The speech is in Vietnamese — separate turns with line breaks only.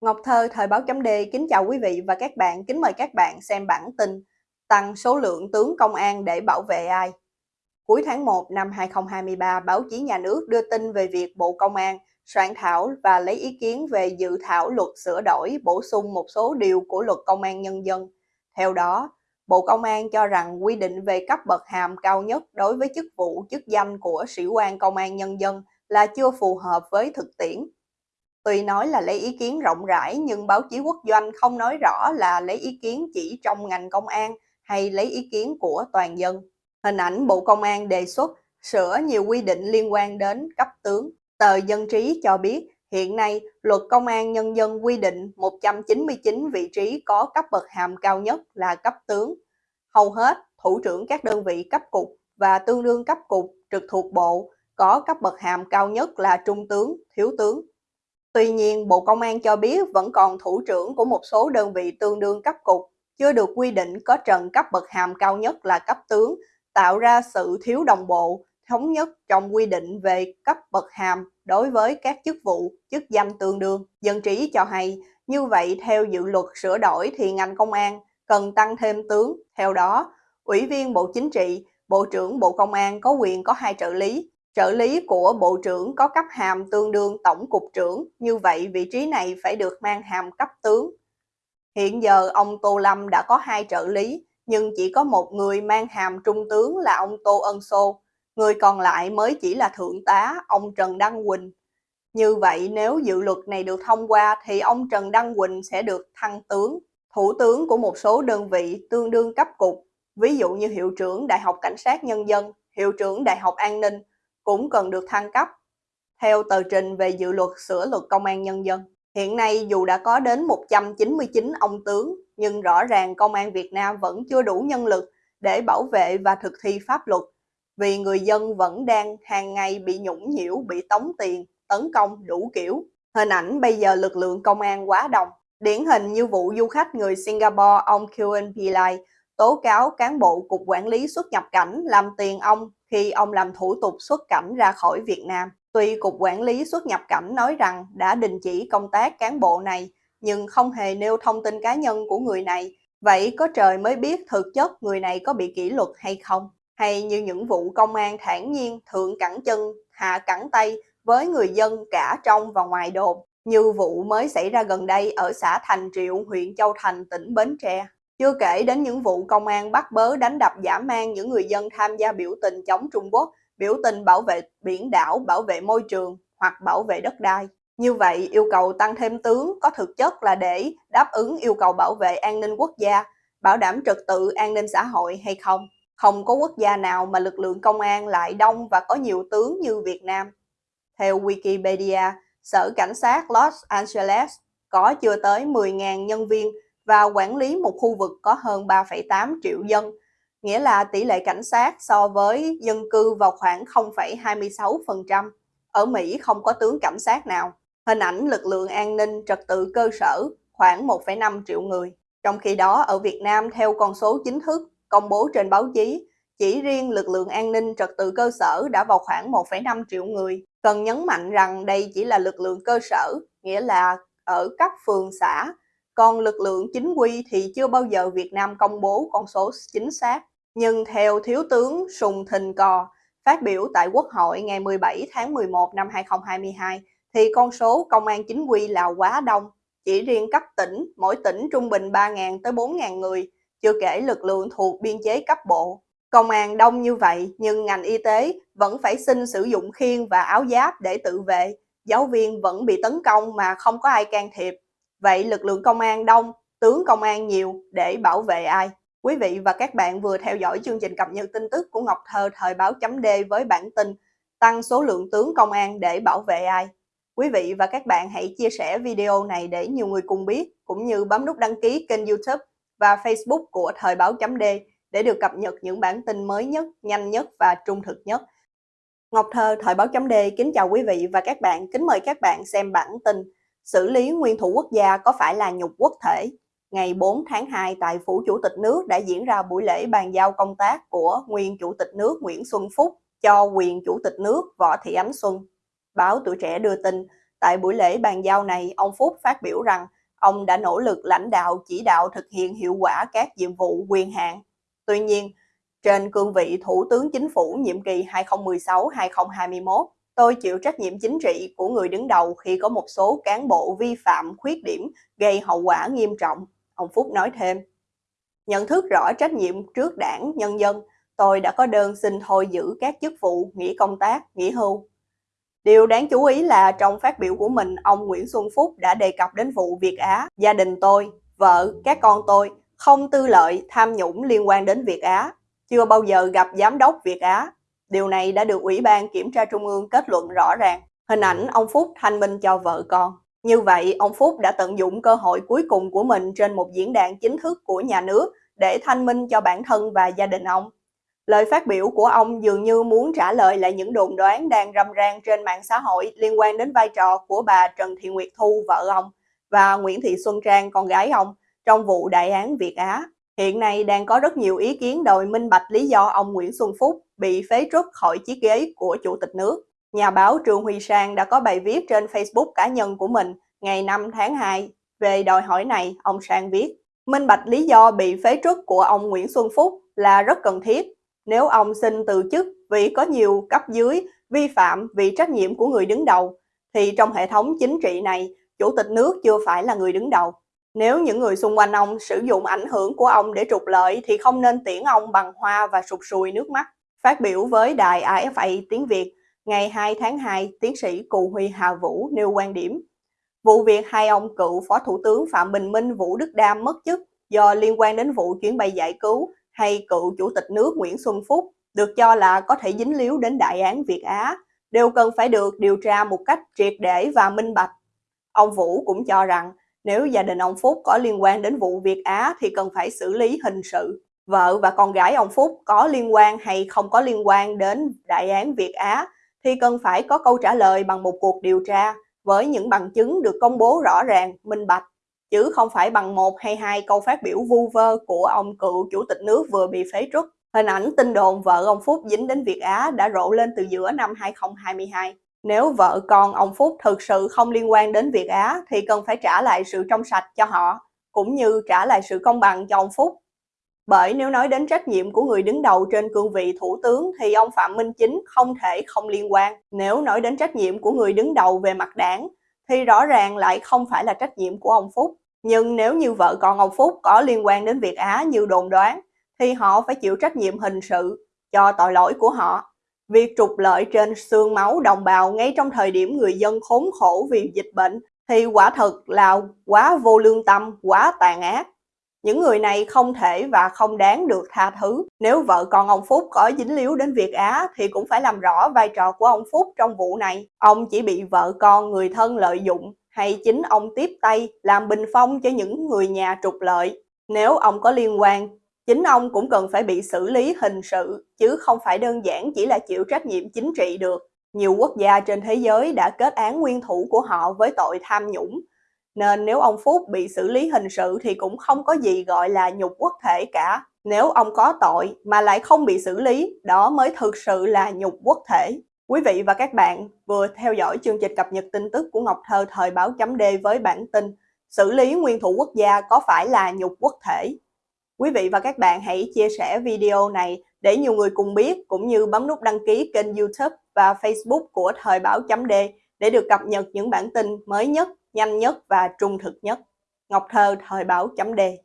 Ngọc Thơ, Thời báo chấm D kính chào quý vị và các bạn, kính mời các bạn xem bản tin Tăng số lượng tướng công an để bảo vệ ai? Cuối tháng 1 năm 2023, báo chí nhà nước đưa tin về việc Bộ Công an soạn thảo và lấy ý kiến về dự thảo luật sửa đổi bổ sung một số điều của luật công an nhân dân. Theo đó, Bộ Công an cho rằng quy định về cấp bậc hàm cao nhất đối với chức vụ chức danh của sĩ quan công an nhân dân là chưa phù hợp với thực tiễn Tuy nói là lấy ý kiến rộng rãi nhưng báo chí quốc doanh không nói rõ là lấy ý kiến chỉ trong ngành công an hay lấy ý kiến của toàn dân. Hình ảnh Bộ Công an đề xuất sửa nhiều quy định liên quan đến cấp tướng. Tờ Dân Trí cho biết hiện nay luật công an nhân dân quy định 199 vị trí có cấp bậc hàm cao nhất là cấp tướng. Hầu hết thủ trưởng các đơn vị cấp cục và tương đương cấp cục trực thuộc bộ có cấp bậc hàm cao nhất là trung tướng, thiếu tướng. Tuy nhiên, Bộ Công an cho biết vẫn còn thủ trưởng của một số đơn vị tương đương cấp cục, chưa được quy định có trần cấp bậc hàm cao nhất là cấp tướng, tạo ra sự thiếu đồng bộ, thống nhất trong quy định về cấp bậc hàm đối với các chức vụ, chức danh tương đương. Dân trí cho hay, như vậy theo dự luật sửa đổi thì ngành công an cần tăng thêm tướng. Theo đó, Ủy viên Bộ Chính trị, Bộ trưởng Bộ Công an có quyền có hai trợ lý, Trợ lý của Bộ trưởng có cấp hàm tương đương Tổng cục trưởng, như vậy vị trí này phải được mang hàm cấp tướng. Hiện giờ ông Tô Lâm đã có hai trợ lý, nhưng chỉ có một người mang hàm trung tướng là ông Tô Ân Sô, người còn lại mới chỉ là thượng tá, ông Trần Đăng Quỳnh. Như vậy nếu dự luật này được thông qua thì ông Trần Đăng Quỳnh sẽ được thăng tướng. Thủ tướng của một số đơn vị tương đương cấp cục, ví dụ như hiệu trưởng Đại học Cảnh sát Nhân dân, hiệu trưởng Đại học An ninh, cũng cần được thăng cấp. Theo tờ trình về dự luật sửa luật công an nhân dân, hiện nay dù đã có đến 199 ông tướng, nhưng rõ ràng công an Việt Nam vẫn chưa đủ nhân lực để bảo vệ và thực thi pháp luật, vì người dân vẫn đang hàng ngày bị nhũng nhiễu, bị tống tiền, tấn công đủ kiểu. Hình ảnh bây giờ lực lượng công an quá đông. Điển hình như vụ du khách người Singapore ông Kuen Pillai tố cáo cán bộ Cục Quản lý xuất nhập cảnh làm tiền ông khi ông làm thủ tục xuất cảnh ra khỏi Việt Nam. Tuy Cục Quản lý xuất nhập cảnh nói rằng đã đình chỉ công tác cán bộ này, nhưng không hề nêu thông tin cá nhân của người này. Vậy có trời mới biết thực chất người này có bị kỷ luật hay không? Hay như những vụ công an thản nhiên thượng cẳng chân, hạ cẳng tay với người dân cả trong và ngoài đồn, như vụ mới xảy ra gần đây ở xã Thành Triệu, huyện Châu Thành, tỉnh Bến Tre. Chưa kể đến những vụ công an bắt bớ đánh đập giả mang những người dân tham gia biểu tình chống Trung Quốc, biểu tình bảo vệ biển đảo, bảo vệ môi trường hoặc bảo vệ đất đai. Như vậy, yêu cầu tăng thêm tướng có thực chất là để đáp ứng yêu cầu bảo vệ an ninh quốc gia, bảo đảm trật tự an ninh xã hội hay không? Không có quốc gia nào mà lực lượng công an lại đông và có nhiều tướng như Việt Nam. Theo Wikipedia, Sở Cảnh sát Los Angeles có chưa tới 10.000 nhân viên và quản lý một khu vực có hơn 3,8 triệu dân, nghĩa là tỷ lệ cảnh sát so với dân cư vào khoảng 0,26%. Ở Mỹ không có tướng cảnh sát nào. Hình ảnh lực lượng an ninh trật tự cơ sở khoảng 1,5 triệu người. Trong khi đó ở Việt Nam theo con số chính thức công bố trên báo chí, chỉ riêng lực lượng an ninh trật tự cơ sở đã vào khoảng 1,5 triệu người. Cần nhấn mạnh rằng đây chỉ là lực lượng cơ sở, nghĩa là ở các phường xã còn lực lượng chính quy thì chưa bao giờ Việt Nam công bố con số chính xác. Nhưng theo Thiếu tướng Sùng Thình Cò, phát biểu tại Quốc hội ngày 17 tháng 11 năm 2022, thì con số công an chính quy là quá đông. Chỉ riêng cấp tỉnh, mỗi tỉnh trung bình 3.000 tới 4.000 người, chưa kể lực lượng thuộc biên chế cấp bộ. Công an đông như vậy nhưng ngành y tế vẫn phải xin sử dụng khiên và áo giáp để tự vệ. Giáo viên vẫn bị tấn công mà không có ai can thiệp. Vậy lực lượng công an đông, tướng công an nhiều để bảo vệ ai? Quý vị và các bạn vừa theo dõi chương trình cập nhật tin tức của Ngọc Thơ thời báo chấm D với bản tin tăng số lượng tướng công an để bảo vệ ai? Quý vị và các bạn hãy chia sẻ video này để nhiều người cùng biết, cũng như bấm nút đăng ký kênh youtube và facebook của thời báo chấm D để được cập nhật những bản tin mới nhất, nhanh nhất và trung thực nhất. Ngọc Thơ thời báo chấm D kính chào quý vị và các bạn, kính mời các bạn xem bản tin xử lý nguyên thủ quốc gia có phải là nhục quốc thể? Ngày 4 tháng 2 tại Phủ Chủ tịch nước đã diễn ra buổi lễ bàn giao công tác của nguyên Chủ tịch nước Nguyễn Xuân Phúc cho quyền Chủ tịch nước Võ Thị Ánh Xuân. Báo Tuổi Trẻ đưa tin, Tại buổi lễ bàn giao này, ông Phúc phát biểu rằng ông đã nỗ lực lãnh đạo chỉ đạo thực hiện hiệu quả các nhiệm vụ quyền hạn. Tuy nhiên, trên cương vị Thủ tướng Chính phủ nhiệm kỳ 2016-2021, tôi chịu trách nhiệm chính trị của người đứng đầu khi có một số cán bộ vi phạm khuyết điểm gây hậu quả nghiêm trọng, ông Phúc nói thêm. Nhận thức rõ trách nhiệm trước đảng, nhân dân, tôi đã có đơn xin thôi giữ các chức vụ, nghỉ công tác, nghỉ hưu. Điều đáng chú ý là trong phát biểu của mình, ông Nguyễn Xuân Phúc đã đề cập đến vụ Việt Á, gia đình tôi, vợ, các con tôi không tư lợi, tham nhũng liên quan đến Việt Á, chưa bao giờ gặp giám đốc Việt Á. Điều này đã được Ủy ban Kiểm tra Trung ương kết luận rõ ràng. Hình ảnh ông Phúc thanh minh cho vợ con. Như vậy, ông Phúc đã tận dụng cơ hội cuối cùng của mình trên một diễn đàn chính thức của nhà nước để thanh minh cho bản thân và gia đình ông. Lời phát biểu của ông dường như muốn trả lời lại những đồn đoán đang râm ran trên mạng xã hội liên quan đến vai trò của bà Trần Thị Nguyệt Thu, vợ ông, và Nguyễn Thị Xuân Trang, con gái ông, trong vụ đại án Việt Á. Hiện nay đang có rất nhiều ý kiến đòi minh bạch lý do ông Nguyễn Xuân Phúc bị phế truất khỏi chiếc ghế của Chủ tịch nước. Nhà báo Trương Huy Sang đã có bài viết trên Facebook cá nhân của mình ngày 5 tháng 2 về đòi hỏi này, ông Sang viết. Minh bạch lý do bị phế truất của ông Nguyễn Xuân Phúc là rất cần thiết. Nếu ông xin từ chức vì có nhiều cấp dưới vi phạm vì trách nhiệm của người đứng đầu, thì trong hệ thống chính trị này, Chủ tịch nước chưa phải là người đứng đầu. Nếu những người xung quanh ông sử dụng ảnh hưởng của ông để trục lợi thì không nên tiễn ông bằng hoa và sụt sùi nước mắt. Phát biểu với đài AFA tiếng Việt, ngày 2 tháng 2, tiến sĩ Cù Huy Hà Vũ nêu quan điểm. Vụ việc hai ông cựu Phó Thủ tướng Phạm Bình Minh Vũ Đức Đam mất chức do liên quan đến vụ chuyến bay giải cứu hay cựu Chủ tịch nước Nguyễn Xuân Phúc được cho là có thể dính líu đến đại án Việt Á, đều cần phải được điều tra một cách triệt để và minh bạch. Ông Vũ cũng cho rằng nếu gia đình ông Phúc có liên quan đến vụ Việt Á thì cần phải xử lý hình sự. Vợ và con gái ông Phúc có liên quan hay không có liên quan đến đại án Việt Á thì cần phải có câu trả lời bằng một cuộc điều tra với những bằng chứng được công bố rõ ràng, minh bạch, chứ không phải bằng một hay hai câu phát biểu vu vơ của ông cựu chủ tịch nước vừa bị phế truất. Hình ảnh tin đồn vợ ông Phúc dính đến Việt Á đã rộ lên từ giữa năm 2022. Nếu vợ con ông Phúc thực sự không liên quan đến Việt Á thì cần phải trả lại sự trong sạch cho họ, cũng như trả lại sự công bằng cho ông Phúc. Bởi nếu nói đến trách nhiệm của người đứng đầu trên cương vị thủ tướng thì ông Phạm Minh Chính không thể không liên quan. Nếu nói đến trách nhiệm của người đứng đầu về mặt đảng thì rõ ràng lại không phải là trách nhiệm của ông Phúc. Nhưng nếu như vợ con ông Phúc có liên quan đến Việt Á như đồn đoán thì họ phải chịu trách nhiệm hình sự cho tội lỗi của họ. Việc trục lợi trên xương máu đồng bào ngay trong thời điểm người dân khốn khổ vì dịch bệnh thì quả thật là quá vô lương tâm, quá tàn ác. Những người này không thể và không đáng được tha thứ. Nếu vợ con ông Phúc có dính líu đến Việt Á thì cũng phải làm rõ vai trò của ông Phúc trong vụ này. Ông chỉ bị vợ con người thân lợi dụng hay chính ông tiếp tay làm bình phong cho những người nhà trục lợi. Nếu ông có liên quan chính ông cũng cần phải bị xử lý hình sự, chứ không phải đơn giản chỉ là chịu trách nhiệm chính trị được. Nhiều quốc gia trên thế giới đã kết án nguyên thủ của họ với tội tham nhũng, nên nếu ông Phúc bị xử lý hình sự thì cũng không có gì gọi là nhục quốc thể cả. Nếu ông có tội mà lại không bị xử lý, đó mới thực sự là nhục quốc thể. Quý vị và các bạn vừa theo dõi chương trình cập nhật tin tức của Ngọc Thơ thời báo chấm D với bản tin Xử lý nguyên thủ quốc gia có phải là nhục quốc thể? Quý vị và các bạn hãy chia sẻ video này để nhiều người cùng biết cũng như bấm nút đăng ký kênh YouTube và Facebook của Thời báo chấm D để được cập nhật những bản tin mới nhất, nhanh nhất và trung thực nhất. Ngọc Thơ, Thời báo chấm đề.